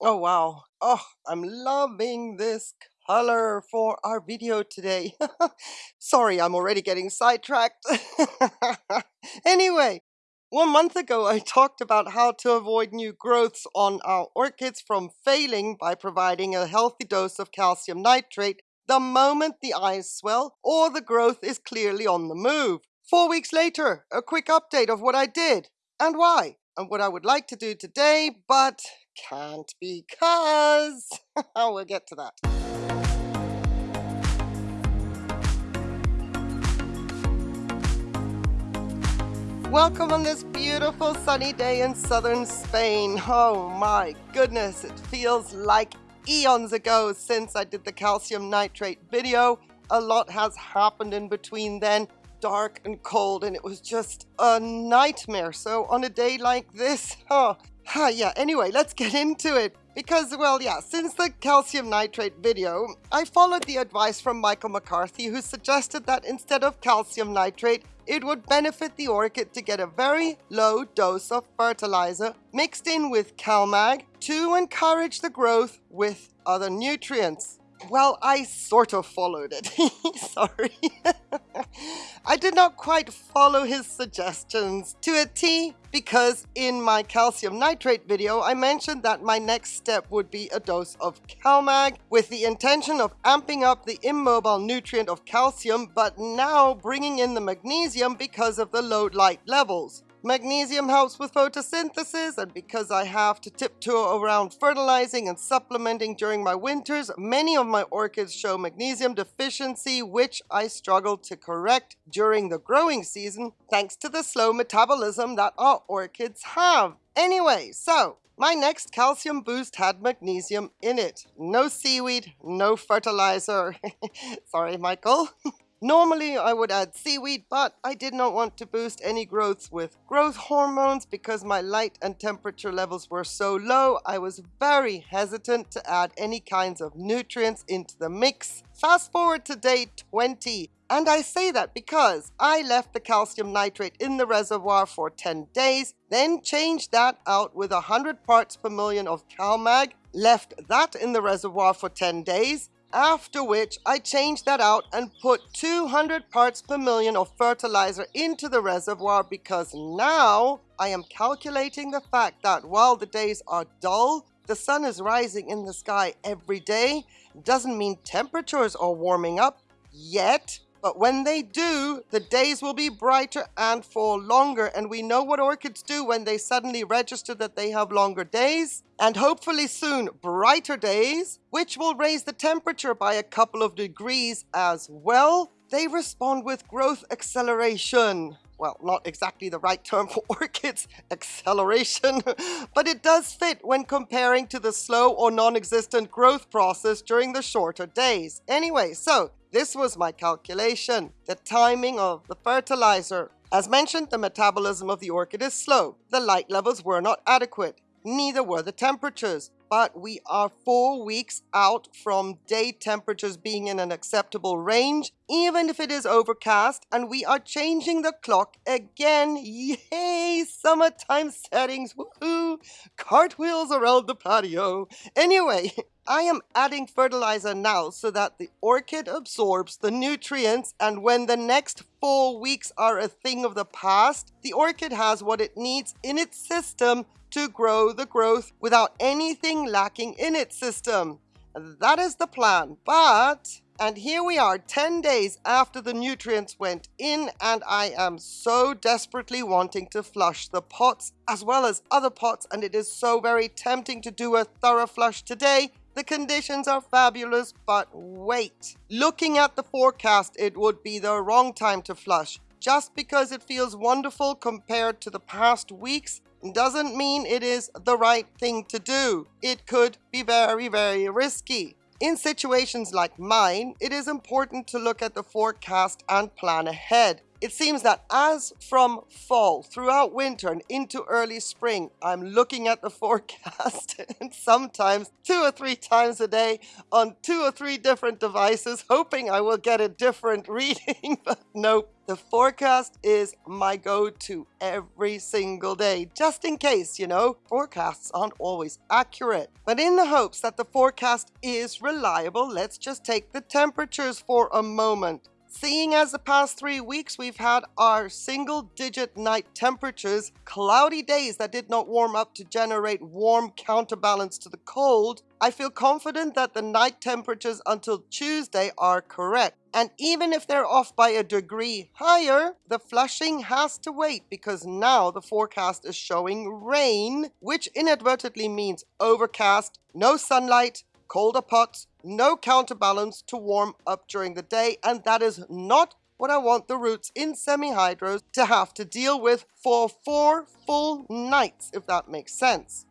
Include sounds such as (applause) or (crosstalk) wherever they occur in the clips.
Oh wow. Oh, I'm loving this color for our video today. (laughs) Sorry, I'm already getting sidetracked. (laughs) anyway, one month ago I talked about how to avoid new growths on our orchids from failing by providing a healthy dose of calcium nitrate the moment the eyes swell or the growth is clearly on the move. Four weeks later, a quick update of what I did and why and what I would like to do today, but can't because (laughs) we'll get to that. Welcome on this beautiful sunny day in southern Spain. Oh my goodness, it feels like eons ago since I did the calcium nitrate video. A lot has happened in between then, dark and cold, and it was just a nightmare. So on a day like this, (laughs) oh, yeah, anyway, let's get into it. Because, well, yeah, since the calcium nitrate video, I followed the advice from Michael McCarthy, who suggested that instead of calcium nitrate, it would benefit the orchid to get a very low dose of fertilizer mixed in with CalMag to encourage the growth with other nutrients. Well, I sort of followed it. (laughs) Sorry. (laughs) I did not quite follow his suggestions to a T because in my calcium nitrate video, I mentioned that my next step would be a dose of CalMag with the intention of amping up the immobile nutrient of calcium, but now bringing in the magnesium because of the low light levels. Magnesium helps with photosynthesis and because I have to tiptoe around fertilizing and supplementing during my winters, many of my orchids show magnesium deficiency which I struggle to correct during the growing season thanks to the slow metabolism that our orchids have. Anyway, so my next calcium boost had magnesium in it. No seaweed, no fertilizer. (laughs) Sorry, Michael. (laughs) Normally I would add seaweed, but I did not want to boost any growths with growth hormones because my light and temperature levels were so low. I was very hesitant to add any kinds of nutrients into the mix. Fast forward to day 20. And I say that because I left the calcium nitrate in the reservoir for 10 days, then changed that out with 100 parts per million of CalMag, left that in the reservoir for 10 days, after which I changed that out and put 200 parts per million of fertilizer into the reservoir because now I am calculating the fact that while the days are dull, the sun is rising in the sky every day. Doesn't mean temperatures are warming up yet, but when they do, the days will be brighter and for longer. And we know what orchids do when they suddenly register that they have longer days. And hopefully soon, brighter days, which will raise the temperature by a couple of degrees as well. They respond with growth acceleration well, not exactly the right term (laughs) for orchids, acceleration, (laughs) but it does fit when comparing to the slow or non-existent growth process during the shorter days. Anyway, so this was my calculation, the timing of the fertilizer. As mentioned, the metabolism of the orchid is slow. The light levels were not adequate. Neither were the temperatures but we are four weeks out from day temperatures being in an acceptable range, even if it is overcast, and we are changing the clock again. Yay! Summertime settings, woohoo! Cartwheels around the patio. Anyway, (laughs) I am adding fertilizer now so that the orchid absorbs the nutrients and when the next four weeks are a thing of the past, the orchid has what it needs in its system to grow the growth without anything lacking in its system. That is the plan, but... And here we are 10 days after the nutrients went in and I am so desperately wanting to flush the pots as well as other pots and it is so very tempting to do a thorough flush today. The conditions are fabulous, but wait. Looking at the forecast, it would be the wrong time to flush. Just because it feels wonderful compared to the past weeks doesn't mean it is the right thing to do. It could be very, very risky. In situations like mine, it is important to look at the forecast and plan ahead. It seems that as from fall throughout winter and into early spring, I'm looking at the (laughs) forecast and sometimes two or three times a day on two or three different devices, hoping I will get a different (laughs) reading, but nope. The forecast is my go-to every single day, just in case, you know, forecasts aren't always accurate. But in the hopes that the forecast is reliable, let's just take the temperatures for a moment. Seeing as the past three weeks we've had our single digit night temperatures, cloudy days that did not warm up to generate warm counterbalance to the cold, I feel confident that the night temperatures until Tuesday are correct. And even if they're off by a degree higher, the flushing has to wait because now the forecast is showing rain, which inadvertently means overcast, no sunlight, colder pots, no counterbalance to warm up during the day, and that is not what I want the roots in semi-hydros to have to deal with for four full nights, if that makes sense.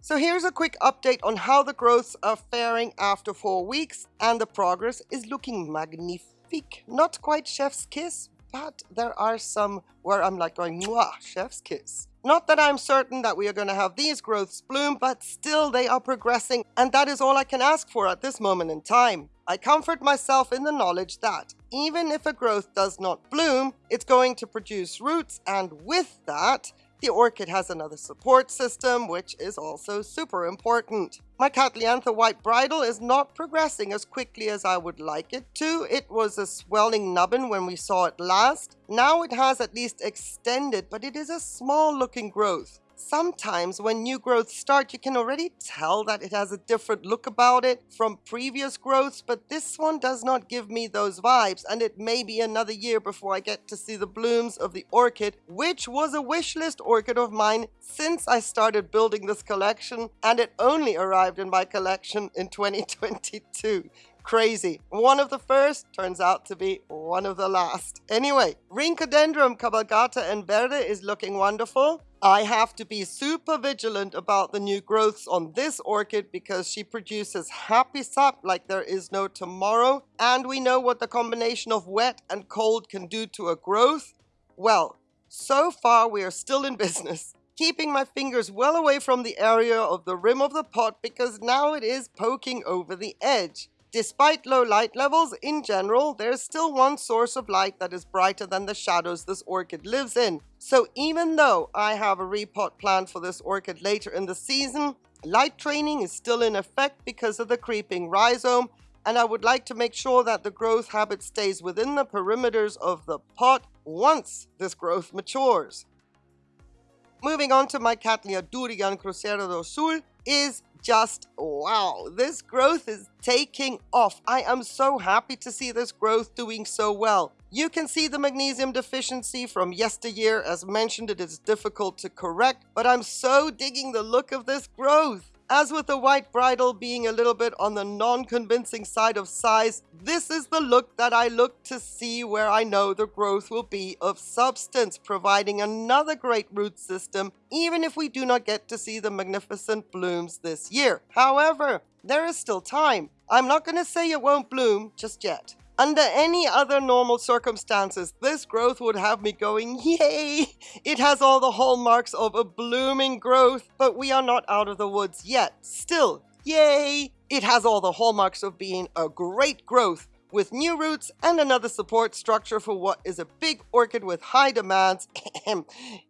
So here's a quick update on how the growths are faring after four weeks, and the progress is looking magnifique. Not quite chef's kiss, but there are some where I'm like going, mwah, chef's kiss. Not that I'm certain that we are going to have these growths bloom, but still they are progressing, and that is all I can ask for at this moment in time. I comfort myself in the knowledge that even if a growth does not bloom, it's going to produce roots, and with that, the orchid has another support system, which is also super important. My Cattlianthe White Bridle is not progressing as quickly as I would like it to. It was a swelling nubbin when we saw it last. Now it has at least extended, but it is a small looking growth. Sometimes when new growths start, you can already tell that it has a different look about it from previous growths, but this one does not give me those vibes, and it may be another year before I get to see the blooms of the orchid, which was a wish list orchid of mine since I started building this collection, and it only arrived in my collection in (laughs) 2022 crazy. One of the first turns out to be one of the last. Anyway, Rhynchodendron cabalgata and verde is looking wonderful. I have to be super vigilant about the new growths on this orchid because she produces happy sap like there is no tomorrow. And we know what the combination of wet and cold can do to a growth. Well, so far we are still in (laughs) business keeping my fingers well away from the area of the rim of the pot because now it is poking over the edge. Despite low light levels, in general, there's still one source of light that is brighter than the shadows this orchid lives in. So even though I have a repot planned for this orchid later in the season, light training is still in effect because of the creeping rhizome, and I would like to make sure that the growth habit stays within the perimeters of the pot once this growth matures. Moving on to my Cattleya Durian Cruzeiro do Sul is just wow, this growth is taking off. I am so happy to see this growth doing so well. You can see the magnesium deficiency from yesteryear. As mentioned, it is difficult to correct, but I'm so digging the look of this growth. As with the white bridle being a little bit on the non-convincing side of size, this is the look that I look to see where I know the growth will be of substance, providing another great root system, even if we do not get to see the magnificent blooms this year. However, there is still time. I'm not going to say it won't bloom just yet. Under any other normal circumstances, this growth would have me going, yay! It has all the hallmarks of a blooming growth, but we are not out of the woods yet. Still, yay! It has all the hallmarks of being a great growth with new roots and another support structure for what is a big orchid with high demands (clears throat)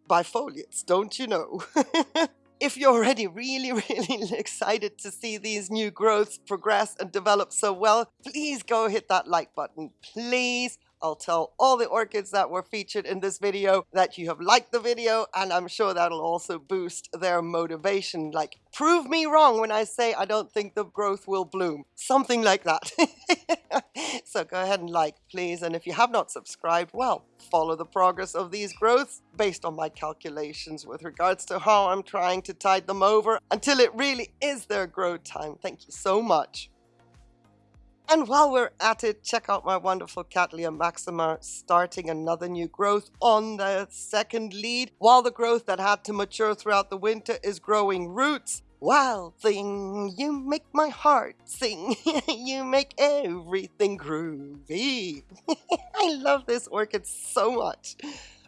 bifoliates, don't you know? (laughs) If you're already really, (laughs) really excited to see these new growths progress and develop so well, please go hit that like button, please. I'll tell all the orchids that were featured in this video that you have liked the video and I'm sure that'll also boost their motivation. Like, prove me wrong when I say I don't think the growth will bloom. Something like that. (laughs) so go ahead and like, please. And if you have not subscribed, well, follow the progress of these growths based on my calculations with regards to how I'm trying to tide them over until it really is their growth time. Thank you so much. And while we're at it, check out my wonderful Cattleya Maxima starting another new growth on the second lead. While the growth that had to mature throughout the winter is growing roots, Wild thing, you make my heart sing. (laughs) you make everything groovy. (laughs) I love this orchid so much.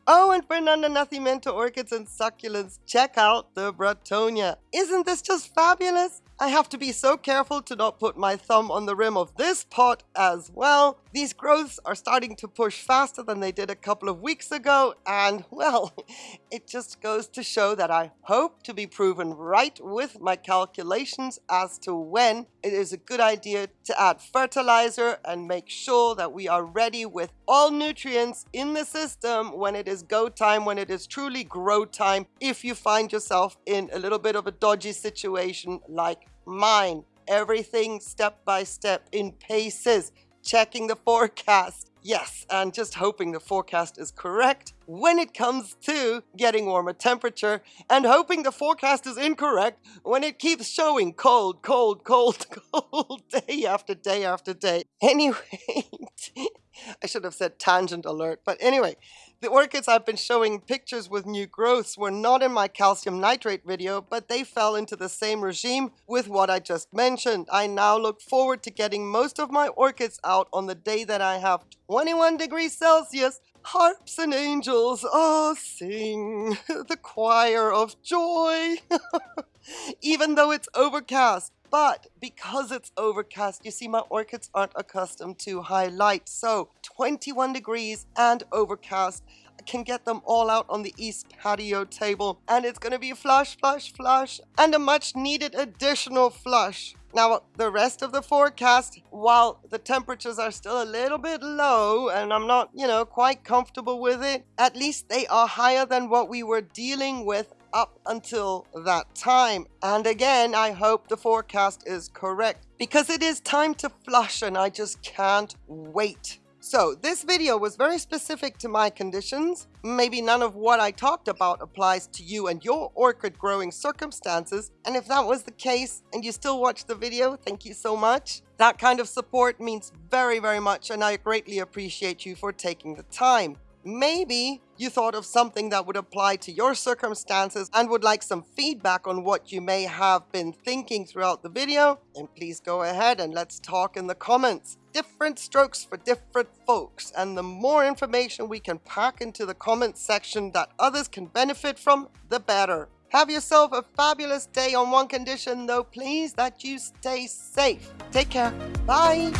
Oh, and for none Nacimiento orchids and succulents, check out the Bretonia. Isn't this just fabulous? I have to be so careful to not put my thumb on the rim of this pot as well. These growths are starting to push faster than they did a couple of weeks ago and well, (laughs) it just goes to show that I hope to be proven right with my calculations as to when it is a good idea to add fertilizer and make sure that we are ready with all nutrients in the system when it is go time, when it is truly grow time, if you find yourself in a little bit of a dodgy situation like mine. Everything step by step in paces, checking the forecast. Yes, and just hoping the forecast is correct when it comes to getting warmer temperature and hoping the forecast is incorrect when it keeps showing cold, cold, cold, (laughs) cold day after day after day. Anyway, (laughs) I should have said tangent alert, but anyway, the orchids I've been showing pictures with new growths were not in my calcium nitrate video, but they fell into the same regime with what I just mentioned. I now look forward to getting most of my orchids out on the day that I have 21 degrees Celsius harps and angels, oh, sing (laughs) the choir of joy. (laughs) Even though it's overcast, but because it's overcast, you see my orchids aren't accustomed to high light. So 21 degrees and overcast can get them all out on the east patio table and it's going to be flush, flush, flush and a much needed additional flush. Now, the rest of the forecast, while the temperatures are still a little bit low and I'm not, you know, quite comfortable with it, at least they are higher than what we were dealing with up until that time. And again, I hope the forecast is correct because it is time to flush and I just can't wait. So this video was very specific to my conditions. Maybe none of what I talked about applies to you and your orchid growing circumstances. And if that was the case and you still watch the video, thank you so much. That kind of support means very, very much and I greatly appreciate you for taking the time. Maybe you thought of something that would apply to your circumstances and would like some feedback on what you may have been thinking throughout the video, then please go ahead and let's talk in the comments. Different strokes for different folks, and the more information we can pack into the comments section that others can benefit from, the better. Have yourself a fabulous day on one condition though, please, that you stay safe. Take care. Bye.